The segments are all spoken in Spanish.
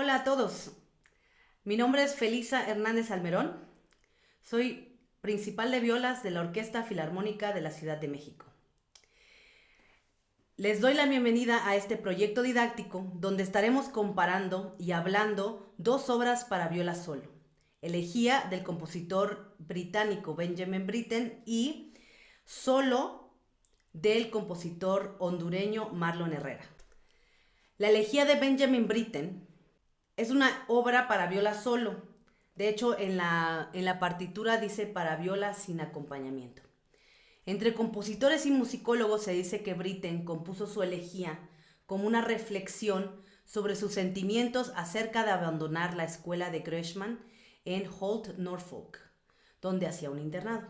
Hola a todos. Mi nombre es Felisa Hernández Almerón. Soy principal de violas de la Orquesta Filarmónica de la Ciudad de México. Les doy la bienvenida a este proyecto didáctico donde estaremos comparando y hablando dos obras para viola solo. Elegía del compositor británico Benjamin Britten y Solo del compositor hondureño Marlon Herrera. La elegía de Benjamin Britten es una obra para viola solo. De hecho, en la, en la partitura dice para viola sin acompañamiento. Entre compositores y musicólogos se dice que Britten compuso su elegía como una reflexión sobre sus sentimientos acerca de abandonar la escuela de Gresham en Holt, Norfolk, donde hacía un internado.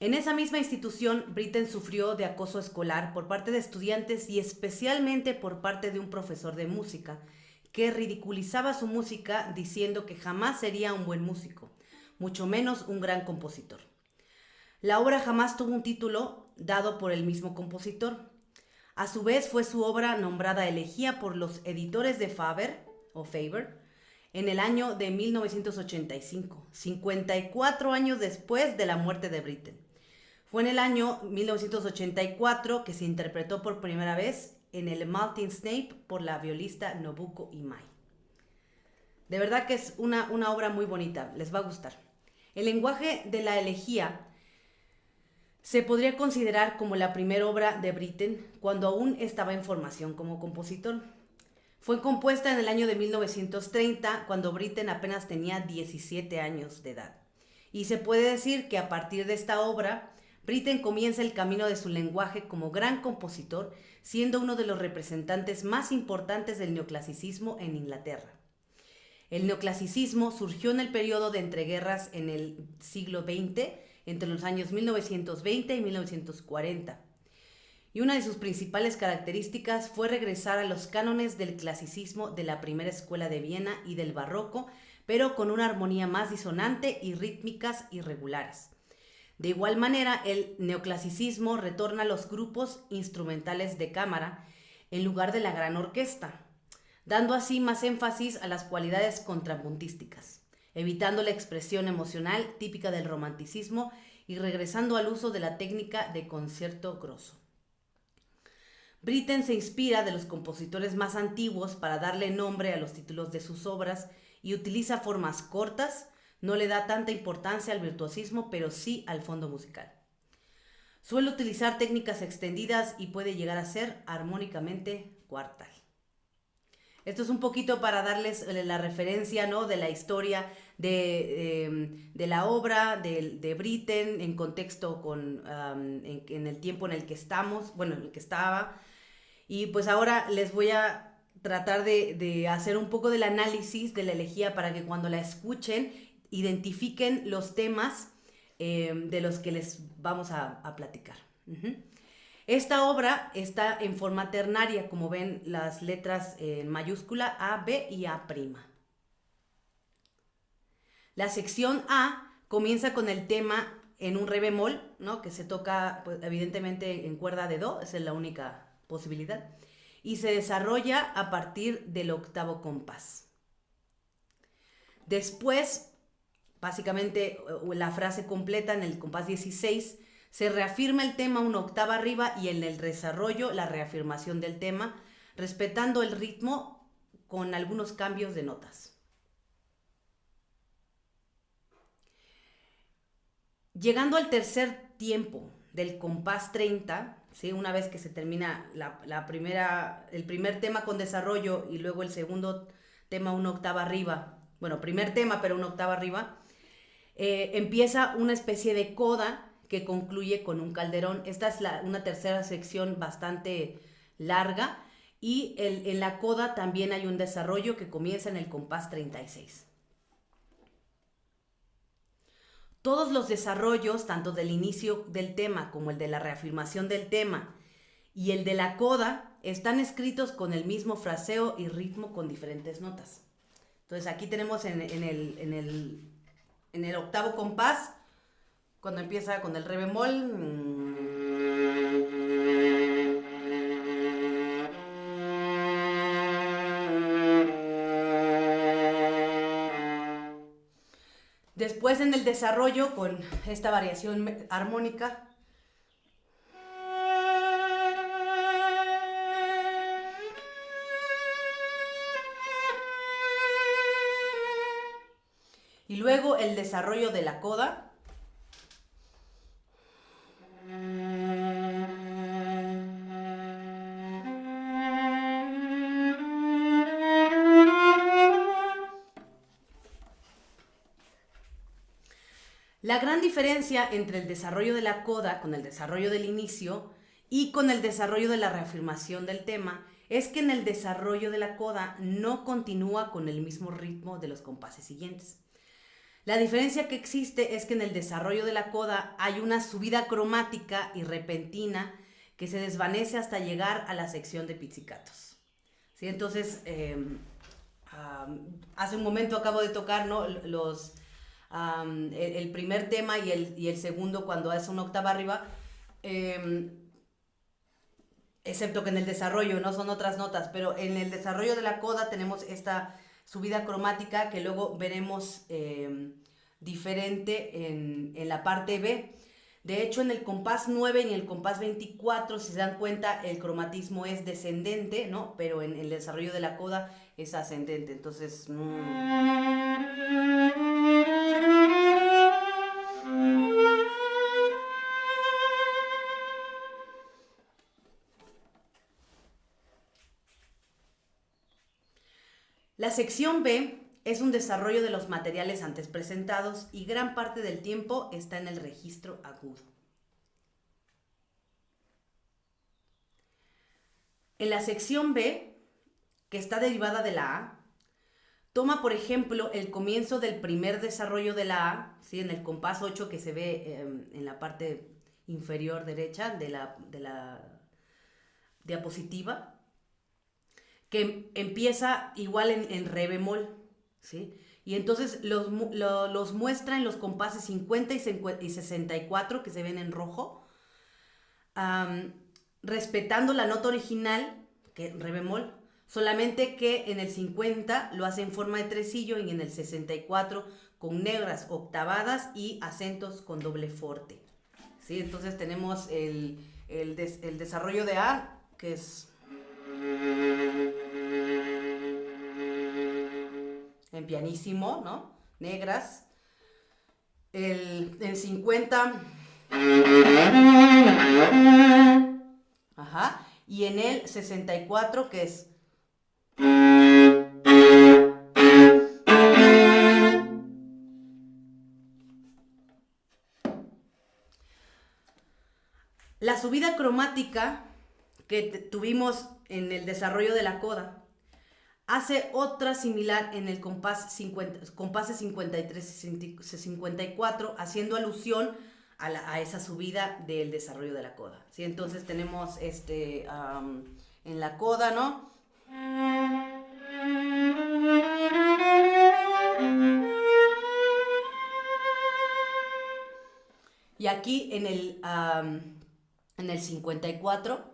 En esa misma institución, Britten sufrió de acoso escolar por parte de estudiantes y especialmente por parte de un profesor de música, que ridiculizaba su música diciendo que jamás sería un buen músico, mucho menos un gran compositor. La obra jamás tuvo un título dado por el mismo compositor. A su vez fue su obra nombrada elegía por los editores de Faber o Faber en el año de 1985, 54 años después de la muerte de Britten. Fue en el año 1984 que se interpretó por primera vez en el Maltin Snape por la violista Nobuko Imai. De verdad que es una, una obra muy bonita, les va a gustar. El lenguaje de la elegía se podría considerar como la primera obra de Britten cuando aún estaba en formación como compositor. Fue compuesta en el año de 1930, cuando Britten apenas tenía 17 años de edad. Y se puede decir que a partir de esta obra, Britten comienza el camino de su lenguaje como gran compositor, siendo uno de los representantes más importantes del neoclasicismo en Inglaterra. El neoclasicismo surgió en el periodo de entreguerras en el siglo XX, entre los años 1920 y 1940. Y una de sus principales características fue regresar a los cánones del clasicismo de la primera escuela de Viena y del barroco, pero con una armonía más disonante y rítmicas irregulares. De igual manera, el neoclasicismo retorna a los grupos instrumentales de cámara en lugar de la gran orquesta, dando así más énfasis a las cualidades contrapuntísticas, evitando la expresión emocional típica del romanticismo y regresando al uso de la técnica de concierto grosso. Britten se inspira de los compositores más antiguos para darle nombre a los títulos de sus obras y utiliza formas cortas, no le da tanta importancia al virtuosismo, pero sí al fondo musical. Suele utilizar técnicas extendidas y puede llegar a ser armónicamente cuartal. Esto es un poquito para darles eh, la referencia ¿no? de la historia de, em, la obra de, de, Britten en contexto con, en, el tiempo en el que estamos, bueno, en el que estaba. Y pues ahora les voy a tratar de, de hacer un poco del análisis de la elegía para que cuando la escuchen identifiquen los temas em, de los que les vamos a, platicar. Esta obra está en forma ternaria, como ven las letras en mayúscula A, B y A'. La sección A comienza con el tema en un re bemol, ¿no? que se toca pues, evidentemente en cuerda de Do, esa es la única posibilidad, y se desarrolla a partir del octavo compás. Después básicamente la frase completa en el compás 16, se reafirma el tema una octava arriba y en el desarrollo la reafirmación del tema, respetando el ritmo con algunos cambios de notas. Llegando al tercer tiempo del compás 30, ¿sí? una vez que se termina la, primera, el primer tema con desarrollo y luego el segundo tema una octava arriba, bueno, primer tema pero una octava arriba, eh, empieza una especie de coda que concluye con un calderón. Esta es una tercera sección bastante larga y en la coda también hay un desarrollo que comienza en el compás 36. Todos los desarrollos, tanto del inicio del tema como el de la reafirmación del tema y el de la coda, están escritos con el mismo fraseo y ritmo con diferentes notas. Entonces aquí tenemos en, el, en el en el octavo compás, cuando empieza con el re bemol. Después en el desarrollo con esta variación armónica luego el desarrollo de la coda. La gran diferencia entre el desarrollo de la coda con el desarrollo del inicio y con el desarrollo de la reafirmación del tema es que en el desarrollo de la coda no continúa con el mismo ritmo de los compases siguientes. La diferencia que existe es que en el desarrollo de la coda hay una subida cromática y repentina que se desvanece hasta llegar a la sección de pizzicatos. ¿Sí? Entonces, em, hace un momento acabo de tocar los el, primer tema y el, y el, segundo cuando es una octava arriba, em, excepto que en el desarrollo no son otras notas, pero en el desarrollo de la coda tenemos esta subida cromática que luego veremos em, diferente en, en, la parte B. De hecho, en el compás 9 y en el compás 24, si se dan cuenta, el cromatismo es descendente, ¿no? Pero en, el desarrollo de la coda es ascendente. Entonces... Mm. La sección B es un desarrollo de los materiales antes presentados y gran parte del tiempo está en el registro agudo. En la sección B, que está derivada de la A, toma por ejemplo el comienzo del primer desarrollo de la A, ¿sí? en el compás 8 que se ve em, en la parte inferior derecha de la, de la diapositiva, que empieza igual en, re bemol, ¿sí? Y entonces los, los, muestra en los compases 50 y 64 que se ven en rojo, respetando la nota original, que re bemol, solamente que en el 50 lo hace en forma de tresillo y en el 64 con negras octavadas y acentos con doble forte. ¿sí? Entonces tenemos el, el, el desarrollo de A, que es en pianísimo, ¿no? Negras. El, en 50. Ajá. Y en el 64, que es. La subida cromática que tuvimos en el desarrollo de la coda hace otra similar en el compás 50, compase 53 y 54, haciendo alusión a, esa subida del desarrollo de la coda. ¿sí? Entonces tenemos este, en la coda, ¿no? Y aquí en el, en el 54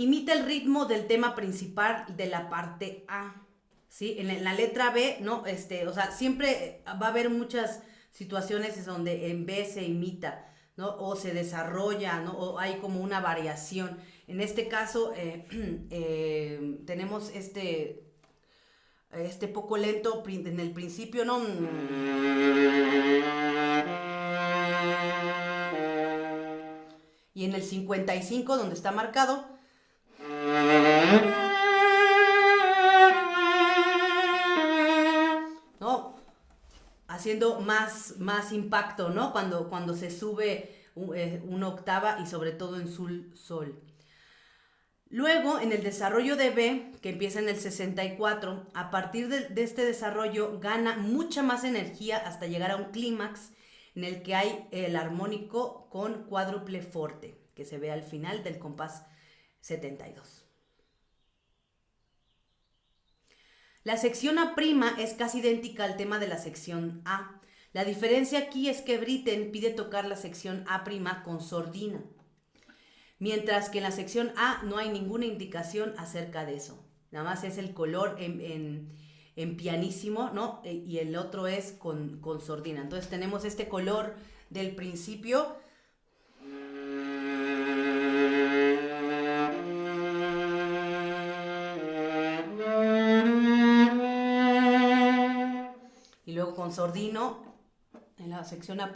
imita el ritmo del tema principal de la parte A. ¿sí? En la letra B, ¿no? Este, o sea, siempre va a haber muchas situaciones donde en B se imita, ¿no? O se desarrolla, ¿no? O hay como una variación. En este caso, eh, eh, tenemos este, este poco lento en el principio, ¿no? Y en el 55, donde está marcado, ¿no? Haciendo más, más impacto, ¿no? Cuando, cuando se sube eh, una octava y sobre todo en sol, sol. Luego, en el desarrollo de B, que empieza en el 64, a partir de, de, este desarrollo gana mucha más energía hasta llegar a un clímax en el que hay el armónico con cuádruple forte, que se ve al final del compás 72. La sección A' es casi idéntica al tema de la sección A. La diferencia aquí es que Britten pide tocar la sección A' con sordina, mientras que en la sección A no hay ninguna indicación acerca de eso. Nada más es el color en, pianísimo, ¿no? E, y el otro es con, con sordina. Entonces tenemos este color del principio con sordino en la sección A'.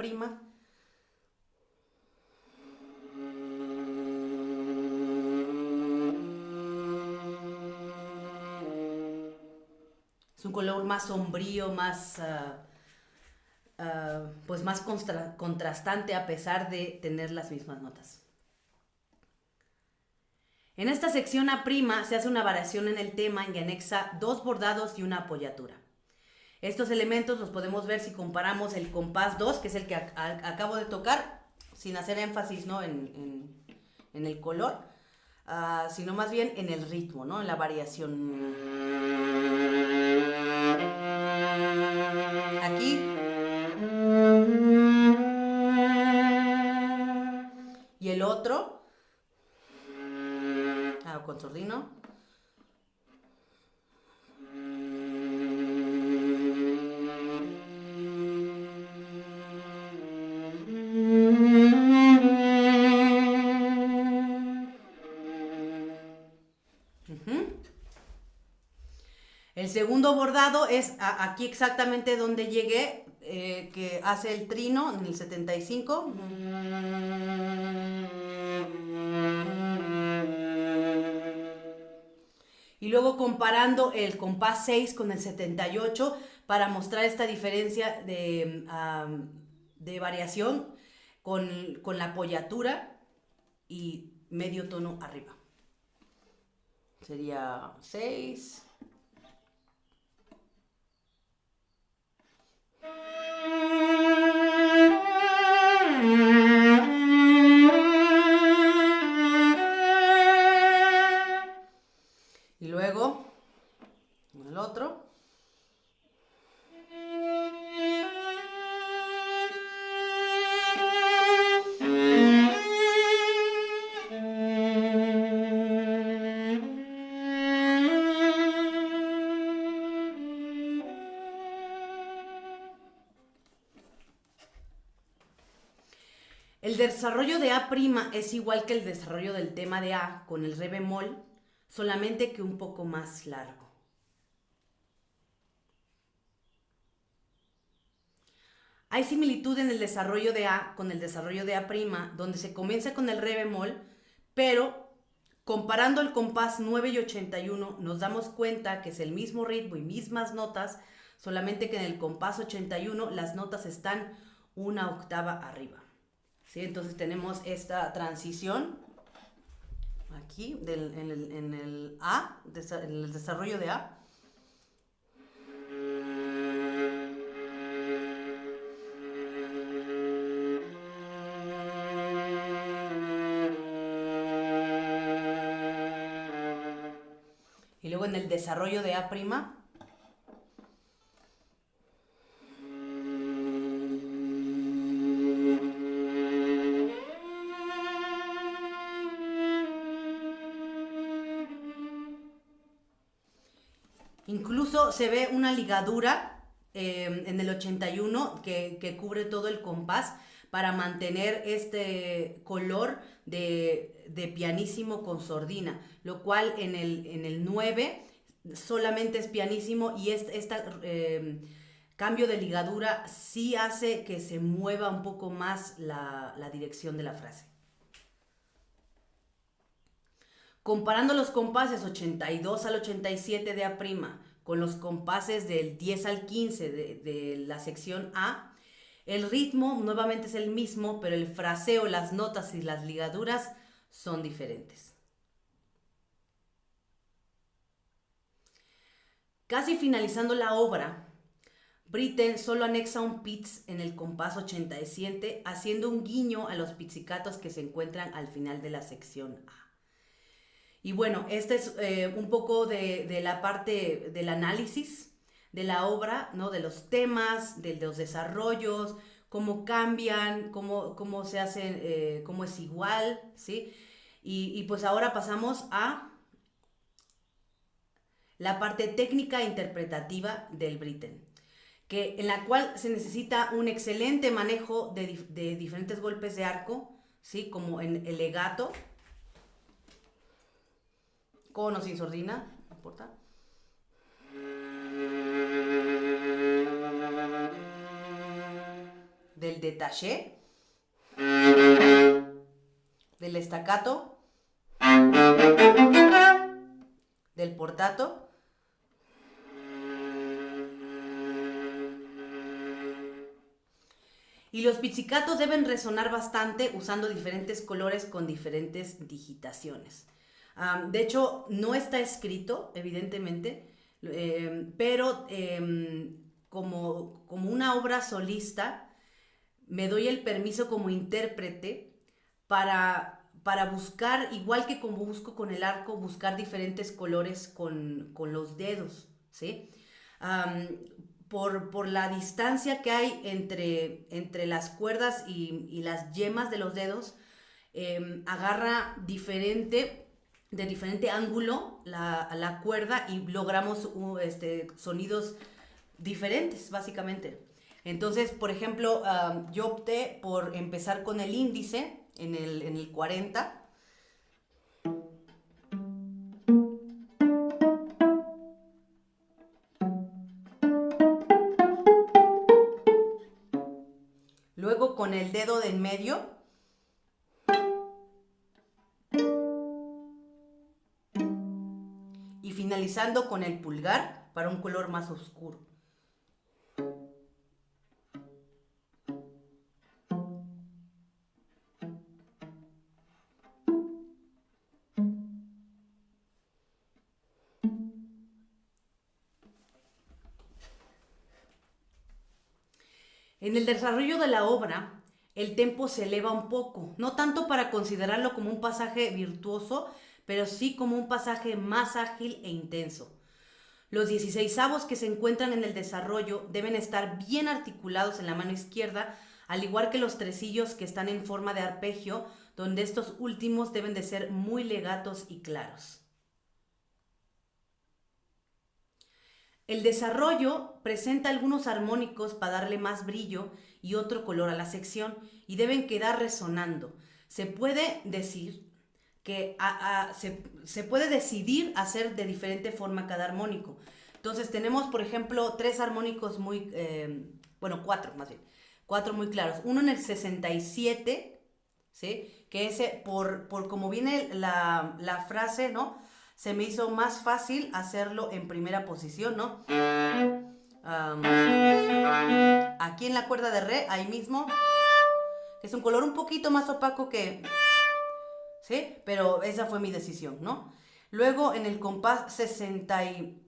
Es un color más sombrío, más, ah, ah, pues más contrastante a pesar de tener las mismas notas. En esta sección A' se hace una variación en el tema y anexa dos bordados y una apoyatura. Estos elementos los podemos ver si comparamos el compás 2, que es el que acabo de tocar, sin hacer énfasis ¿no? en, el color, ah, sino más bien en el ritmo, ¿no? en la variación. Aquí. Y el otro, ah, con sordino. El segundo bordado es aquí exactamente donde llegué, eh, que hace el trino en el 75. Y luego comparando el compás 6 con el 78 para mostrar esta diferencia de, de variación con, con la apoyatura y medio tono arriba. Sería 6. Y luego, el otro. El desarrollo de A' es igual que el desarrollo del tema de A con el re bemol, solamente que un poco más largo. Hay similitud en el desarrollo de A con el desarrollo de A', donde se comienza con el re bemol, pero comparando el compás 9 y 81 nos damos cuenta que es el mismo ritmo y mismas notas, solamente que en el compás 81 las notas están una octava arriba. Entonces tenemos esta transición aquí en, el, A, en el desarrollo de A. Y luego en el desarrollo de A', Se ve una ligadura eh, en el 81 que, cubre todo el compás para mantener este color de, pianísimo con sordina, lo cual en el, en el 9 solamente es pianísimo y este, cambio de ligadura sí hace que se mueva un poco más la, la dirección de la frase. Comparando los compases 82 al 87 de A' con los compases del 10 al 15 de, la sección A, el ritmo nuevamente es el mismo, pero el fraseo, las notas y las ligaduras son diferentes. Casi finalizando la obra, Britten solo anexa un pitch en el compás 87, haciendo un guiño a los pizzicatos que se encuentran al final de la sección A. Y bueno, este es eh, un poco de, la parte del análisis de la obra, ¿no? De los temas, de, los desarrollos, cómo cambian, cómo, cómo se hacen, eh, cómo es igual, ¿sí? Y, pues ahora pasamos a la parte técnica e interpretativa del Britten, que, en la cual se necesita un excelente manejo de, de diferentes golpes de arco, ¿sí? Como en el legato, con o sin sordina, no importa. Del detaché, del estacato, del portato, Y los pizzicatos deben resonar bastante usando diferentes colores con diferentes digitaciones. De hecho, no está escrito, evidentemente, em, pero em, como, como una obra solista, me doy el permiso como intérprete para, para buscar, igual que como busco con el arco, buscar diferentes colores con, con los dedos, ¿sí? por, la distancia que hay entre, entre las cuerdas y, las yemas de los dedos, em, agarra diferente, de diferente ángulo la, cuerda y logramos este, sonidos diferentes, básicamente. Entonces, por ejemplo, yo opté por empezar con el índice en el, en el 40 con el dedo de en medio. Con el pulgar para un color más oscuro. En el desarrollo de la obra, el tempo se eleva un poco, no tanto para considerarlo como un pasaje virtuoso, pero sí como un pasaje más ágil e intenso. Los 16 avos que se encuentran en el desarrollo deben estar bien articulados en la mano izquierda, al igual que los tresillos que están en forma de arpegio, donde estos últimos deben de ser muy legatos y claros. El desarrollo presenta algunos armónicos para darle más brillo y otro color a la sección y deben quedar resonando. Se puede decir que se, puede decidir hacer de diferente forma cada armónico. Entonces tenemos, por ejemplo, tres armónicos muy, eh, bueno, cuatro más bien, cuatro muy claros. Uno en el 67, ¿sí? Que ese, por, por como viene la, la frase, ¿no? se me hizo más fácil hacerlo en primera posición, ¿no? aquí en la cuerda de re, ahí mismo, es un color un poquito más opaco que... ¿Sí? Pero esa fue mi decisión, ¿no? Luego en el compás 60 y...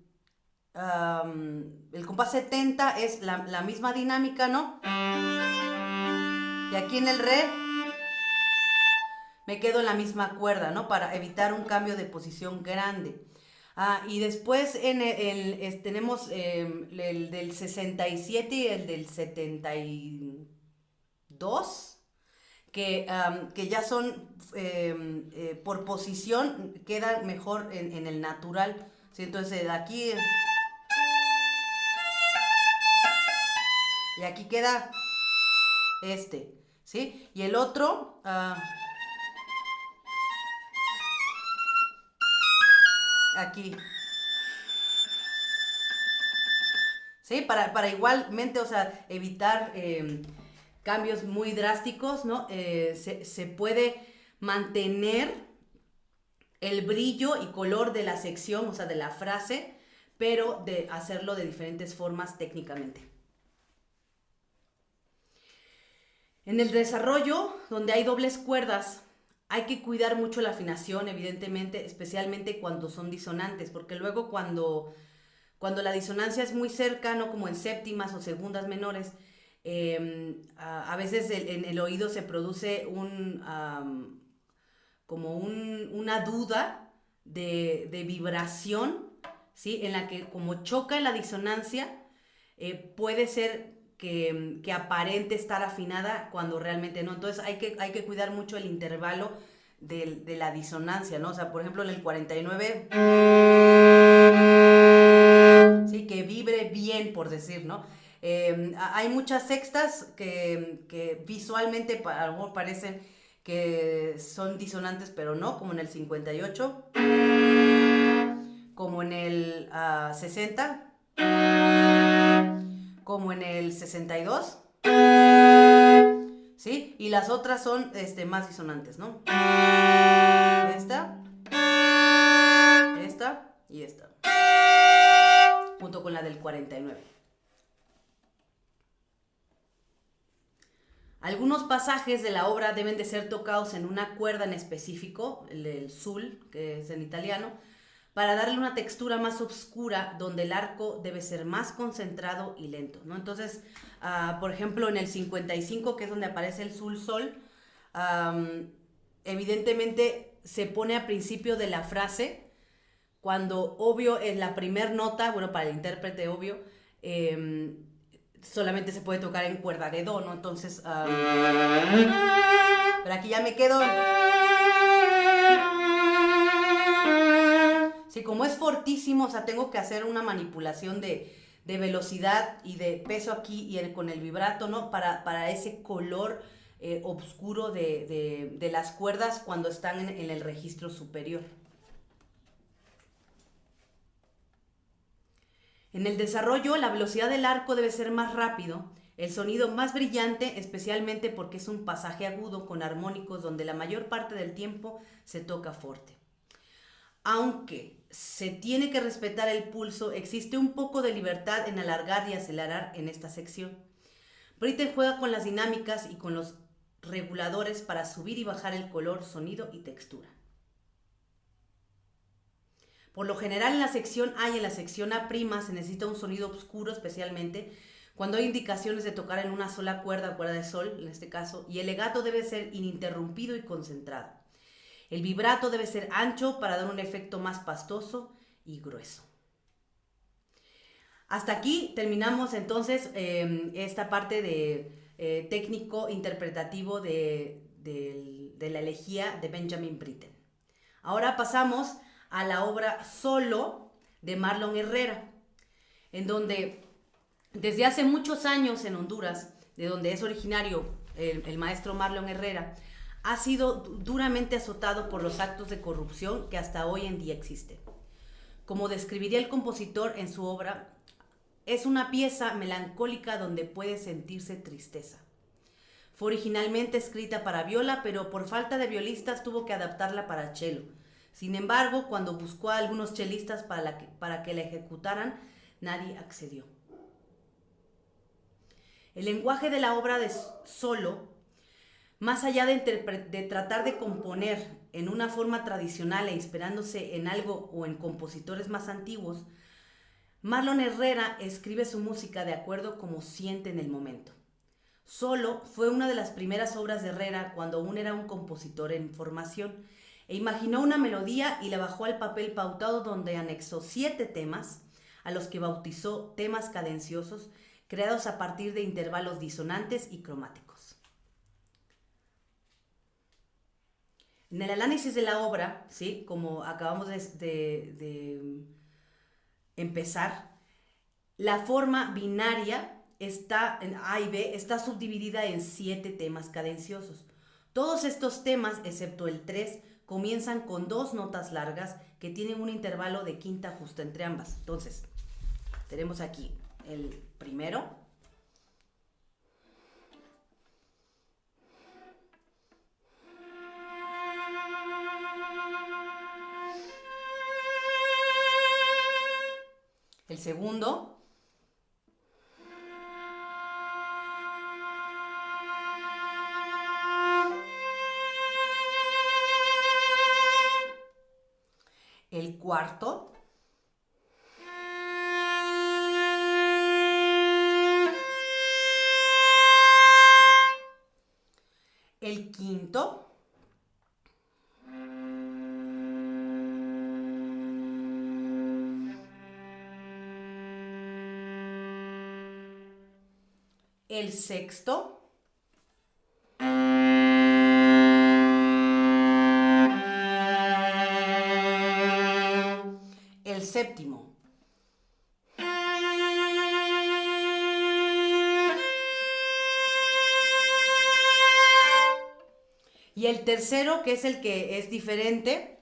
el compás 70 es la, la misma dinámica, ¿no? Y aquí en el re me quedo en la misma cuerda, ¿no? Para evitar un cambio de posición grande. Ah, y después en el, tenemos em, el del 67 y el del 72, que, que ya son em, eh, por posición, quedan mejor en, el natural. ¿sí? Entonces aquí... Y aquí queda este, ¿sí? Y el otro... Ah, aquí. ¿Sí? Para, para igualmente, o sea, evitar em, cambios muy drásticos, ¿no? Eh, se, puede mantener el brillo y color de la sección, o sea, de la frase, pero de hacerlo de diferentes formas técnicamente. En el desarrollo, donde hay dobles cuerdas, hay que cuidar mucho la afinación, evidentemente, especialmente cuando son disonantes, porque luego cuando, cuando la disonancia es muy cerca, no como en séptimas o segundas menores, em, a, veces en el oído se produce un, como una duda de, vibración, ¿sí? En la que como choca la disonancia, eh, puede ser que, que, aparente estar afinada cuando realmente no. Entonces hay que, hay que cuidar mucho el intervalo de, de la disonancia, ¿no? O sea, por ejemplo, en el 49, sí, que vibre bien, por decir, ¿no? Eh, hay muchas sextas que, visualmente parecen que son disonantes, pero no, como en el 58, como en el 60, ah, como en el 62, ¿sí? Y las otras son este, más disonantes, ¿no? Esta, esta y esta, junto con la del 49. Algunos pasajes de la obra deben de ser tocados en una cuerda en específico, el, sul, que es en italiano, para darle una textura más oscura donde el arco debe ser más concentrado y lento. ¿no? Entonces, ah, por ejemplo, en el 55, que es donde aparece el sul sol, evidentemente se pone a principio de la frase, cuando obvio es la primer nota, bueno, para el intérprete obvio, em, solamente se puede tocar en cuerda de do, ¿no? Entonces, pero aquí ya me quedo. Sí, como es fortísimo, o sea, tengo que hacer una manipulación de, velocidad y de peso aquí y con el vibrato, ¿no? Para, para ese color eh, oscuro de, las cuerdas cuando están en el registro superior. En el desarrollo, la velocidad del arco debe ser más rápido, el sonido más brillante, especialmente porque es un pasaje agudo con armónicos donde la mayor parte del tiempo se toca fuerte. Aunque se tiene que respetar el pulso, existe un poco de libertad en alargar y acelerar en esta sección. Britten juega con las dinámicas y con los reguladores para subir y bajar el color, sonido y textura. Por lo general en la sección A y en la sección A' se necesita un sonido oscuro especialmente cuando hay indicaciones de tocar en una sola cuerda, cuerda de sol en este caso, y el legato debe ser ininterrumpido y concentrado. El vibrato debe ser ancho para dar un efecto más pastoso y grueso. Hasta aquí terminamos entonces em, esta parte de eh, técnico interpretativo de, de la elegía de Benjamin Britten. Ahora pasamos a la obra Solo de Marlon Herrera, en donde desde hace muchos años en Honduras, de donde es originario el, maestro Marlon Herrera, ha sido duramente azotado por los actos de corrupción que hasta hoy en día existen. Como describiría el compositor en su obra, es una pieza melancólica donde puede sentirse tristeza. Fue originalmente escrita para viola, pero por falta de violistas tuvo que adaptarla para cello, sin embargo, cuando buscó a algunos chelistas para, que, para la ejecutaran, nadie accedió. El lenguaje de la obra de solo, más allá de, de tratar de componer en una forma tradicional e inspirándose en algo o en compositores más antiguos, Marlon Herrera escribe su música de acuerdo como siente en el momento. Solo fue una de las primeras obras de Herrera cuando aún era un compositor en formación e imaginó una melodía y la bajó al papel pautado donde anexó siete temas, a los que bautizó temas cadenciosos, creados a partir de intervalos disonantes y cromáticos. En el análisis de la obra, ¿sí? como acabamos de, empezar, la forma binaria está en A y B está subdividida en siete temas cadenciosos. Todos estos temas, excepto el 3, comienzan con dos notas largas que tienen un intervalo de quinta justa entre ambas. Entonces, tenemos aquí el primero. El segundo. Cuarto. El quinto. el sexto, séptimo. Y el tercero, que es el que es diferente,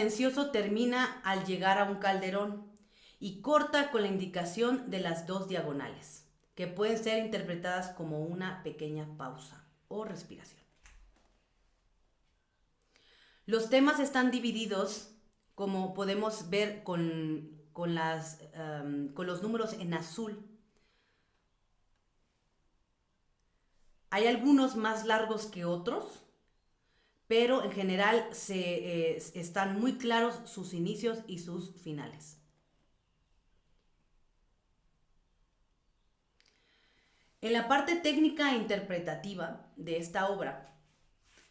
cadencioso termina al llegar a un calderón y corta con la indicación de las dos diagonales, que pueden ser interpretadas como una pequeña pausa o respiración. Los temas están divididos, como podemos ver con, las, con los números en azul. Hay algunos más largos que otros, pero en general se, eh, están muy claros sus inicios y sus finales. En la parte técnica e interpretativa de esta obra,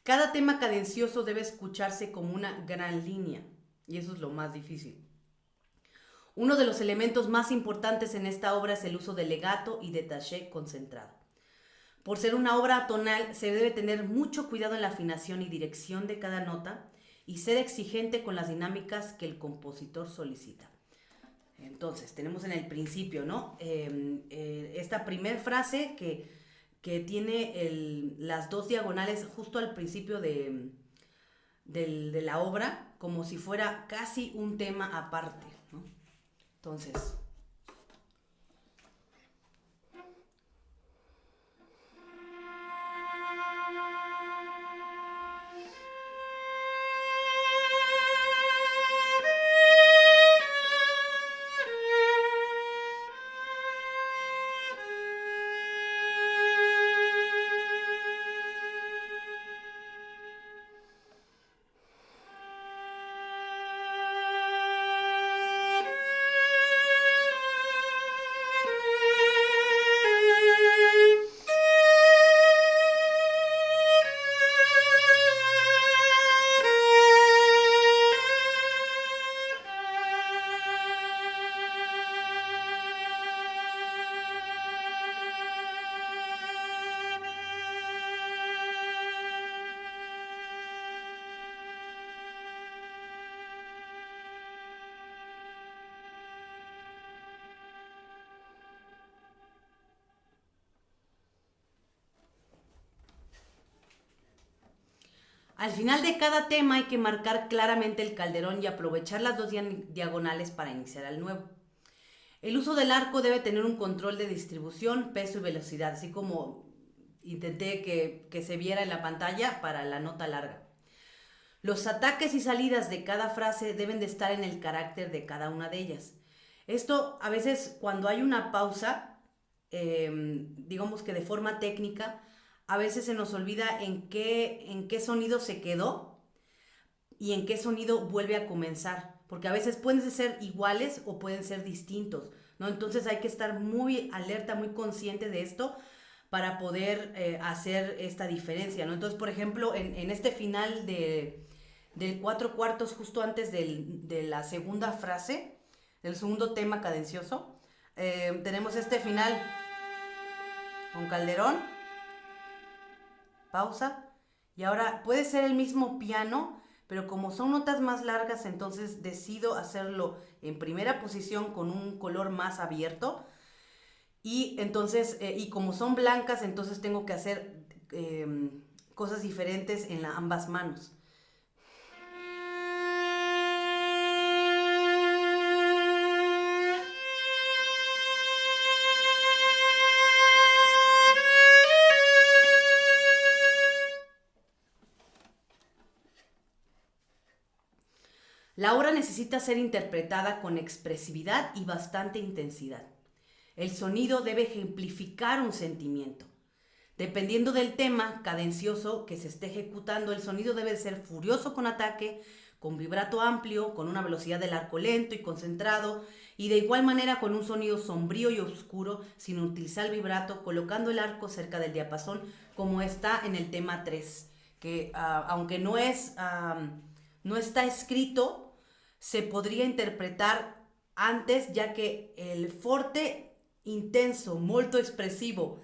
cada tema cadencioso debe escucharse como una gran línea, y eso es lo más difícil. Uno de los elementos más importantes en esta obra es el uso de legato y de taché concentrado. Por ser una obra tonal, se debe tener mucho cuidado en la afinación y dirección de cada nota y ser exigente con las dinámicas que el compositor solicita. Entonces, tenemos en el principio, ¿no? Em, eh, esta primer frase que, tiene las dos diagonales justo al principio de, de la obra, como si fuera casi un tema aparte, ¿no? Entonces, Al final de cada tema hay que marcar claramente el calderón y aprovechar las dos diagonales para iniciar el nuevo. El uso del arco debe tener un control de distribución, peso y velocidad, así como intenté que, que se viera en la pantalla para la nota larga. Los ataques y salidas de cada frase deben de estar en el carácter de cada una de ellas. Esto a veces cuando hay una pausa, em, digamos que de forma técnica, a veces se nos olvida en qué, en qué sonido se quedó y en qué sonido vuelve a comenzar, porque a veces pueden ser iguales o pueden ser distintos, ¿no? Entonces hay que estar muy alerta, muy consciente de esto para poder eh, hacer esta diferencia, ¿no? Entonces, por ejemplo, en, este final de, del cuatro cuartos, justo antes de la segunda frase, del segundo tema cadencioso, eh, tenemos este final con Calderón pausa. Y ahora puede ser el mismo piano, pero como son notas más largas, entonces decido hacerlo en primera posición con un color más abierto. Y entonces, eh, y como son blancas, entonces tengo que hacer em, cosas diferentes en ambas manos. La obra necesita ser interpretada con expresividad y bastante intensidad. El sonido debe ejemplificar un sentimiento. Dependiendo del tema cadencioso que se esté ejecutando, el sonido debe ser furioso con ataque, con vibrato amplio, con una velocidad del arco lento y concentrado, y de igual manera con un sonido sombrío y oscuro, sin utilizar el vibrato, colocando el arco cerca del diapasón, como está en el tema 3, que ah, aunque no, es, no está escrito, se podría interpretar antes, ya que el forte intenso, molto expresivo,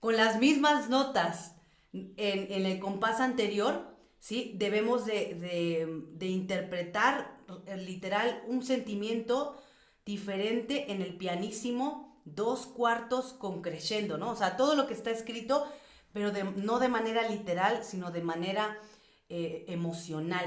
con las mismas notas en, en el compás anterior, ¿sí? Debemos de, interpretar eh, literal un sentimiento diferente en el pianísimo, dos cuartos con crescendo, ¿no? O sea, todo lo que está escrito, pero no de manera literal, sino de manera eh, emocional.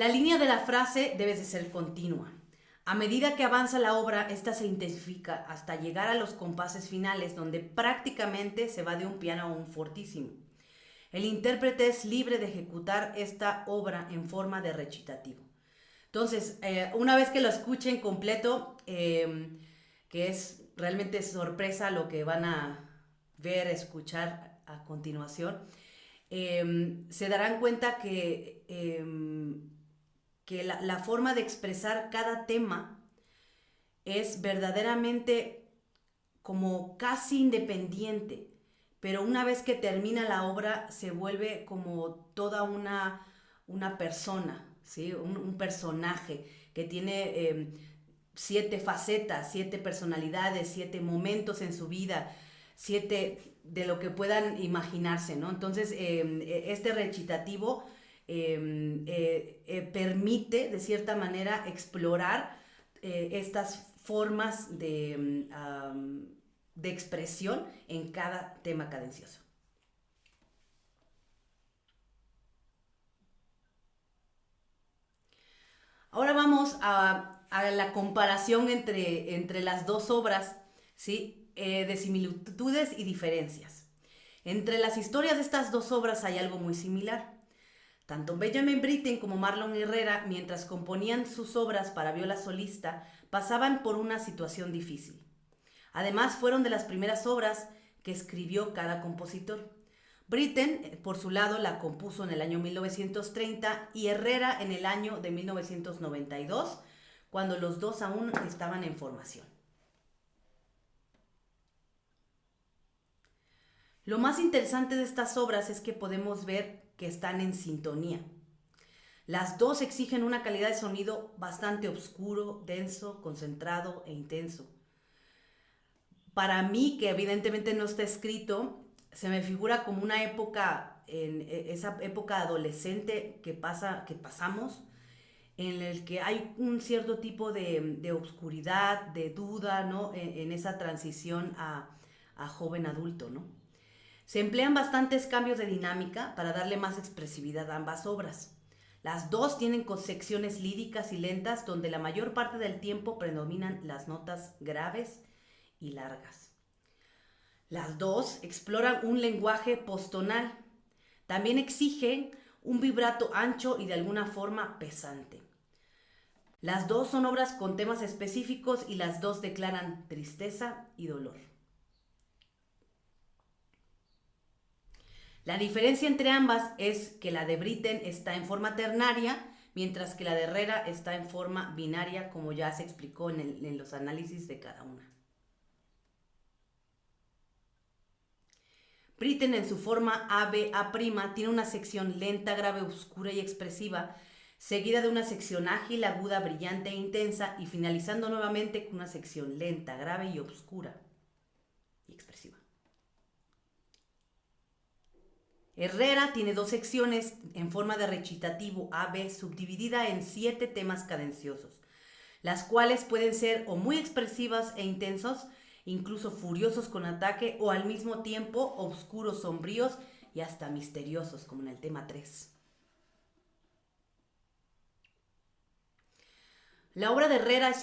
La línea de la frase debe de ser continua. A medida que avanza la obra, esta se intensifica hasta llegar a los compases finales, donde prácticamente se va de un piano a un fortísimo. El intérprete es libre de ejecutar esta obra en forma de recitativo. Entonces, eh, una vez que lo escuchen completo, em, que es realmente sorpresa lo que van a ver, escuchar a continuación, em, se darán cuenta que em, que la, forma de expresar cada tema es verdaderamente como casi independiente, pero una vez que termina la obra se vuelve como toda una, una persona, ¿sí? un, personaje que tiene em, siete facetas, siete personalidades, siete momentos en su vida, siete de lo que puedan imaginarse, ¿no? Entonces, em, e, este recitativo eh, eh, permite de cierta manera explorar eh, estas formas de, em, de expresión en cada tema cadencioso. Ahora vamos a, la comparación entre, entre, las dos obras, ¿sí? de similitudes y diferencias. Entre las historias de estas dos obras hay algo muy similar. Tanto Benjamin Britten como Marlon Herrera, mientras componían sus obras para viola solista, pasaban por una situación difícil. Además, fueron de las primeras obras que escribió cada compositor. Britten, eh, por su lado, la compuso en el año 1930 y Herrera en el año de 1992, cuando los dos aún estaban en formación. Lo más interesante de estas obras es que podemos ver que están en sintonía. Las dos exigen una calidad de sonido bastante oscuro, denso, concentrado e intenso. Para mí, que evidentemente no está escrito, se me figura como una época, en e, esa época adolescente que, pasa, que pasamos, en el que hay un cierto tipo de, de obscuridad, de duda, ¿no? En, esa transición a, a joven adulto, ¿no? Se emplean bastantes cambios de dinámica para darle más expresividad a ambas obras. Las dos tienen secciones líricas y lentas donde la mayor parte del tiempo predominan las notas graves y largas. Las dos exploran un lenguaje postonal. También exigen un vibrato ancho y de alguna forma pesante. Las dos son obras con temas específicos y las dos declaran tristeza y dolor. La diferencia entre ambas es que la de Britten está en forma ternaria, mientras que la de Herrera está en forma binaria, como ya se explicó en, los análisis de cada una. Britten en su forma ABA' tiene una sección lenta, grave, oscura y expresiva, seguida de una sección ágil, aguda, brillante e intensa y finalizando nuevamente con una sección lenta, grave y oscura y expresiva. Herrera tiene dos secciones en forma de recitativo AB subdividida en siete temas cadenciosos, las cuales pueden ser o muy expresivas e intensos incluso furiosos con ataque o al mismo tiempo oscuros, sombríos y hasta misteriosos, como en el tema 3. La obra de Herrera es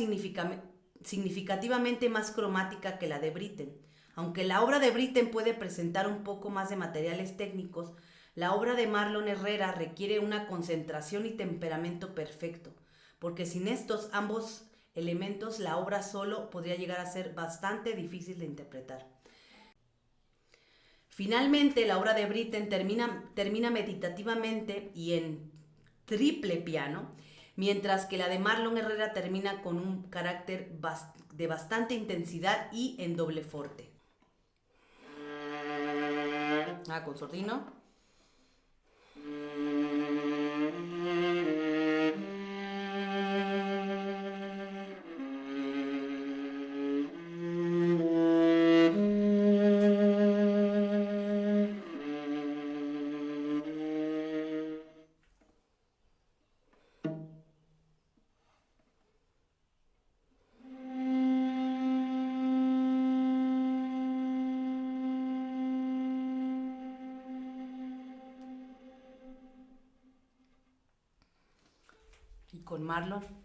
significativamente más cromática que la de Britten. Aunque la obra de Britten puede presentar un poco más de materiales técnicos, la obra de Marlon Herrera requiere una concentración y temperamento perfecto, porque sin estos ambos elementos la obra solo podría llegar a ser bastante difícil de interpretar. Finalmente, la obra de Britten termina, termina meditativamente y en triple piano, mientras que la de Marlon Herrera termina con un carácter de bastante intensidad y en doble forte. Ah, con sordino. Y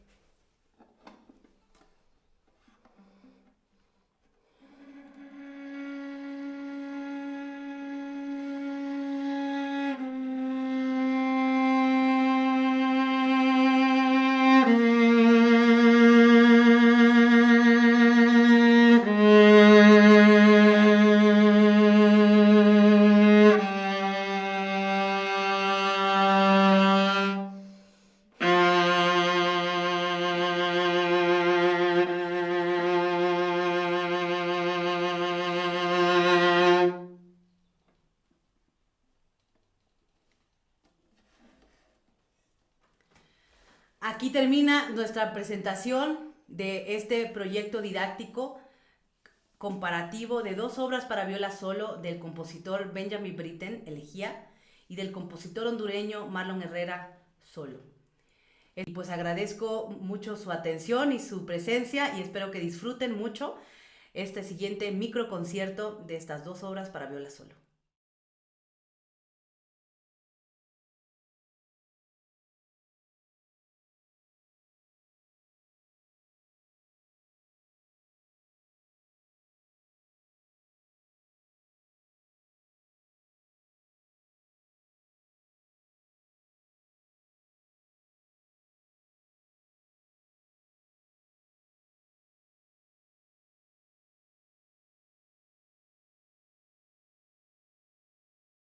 termina nuestra presentación de este proyecto didáctico comparativo de dos obras para viola solo del compositor Benjamin Britten, Elegía, y del compositor hondureño Marlon Herrera, Solo. Y pues agradezco mucho su atención y su presencia y espero que disfruten mucho este siguiente microconcierto de estas dos obras para viola solo.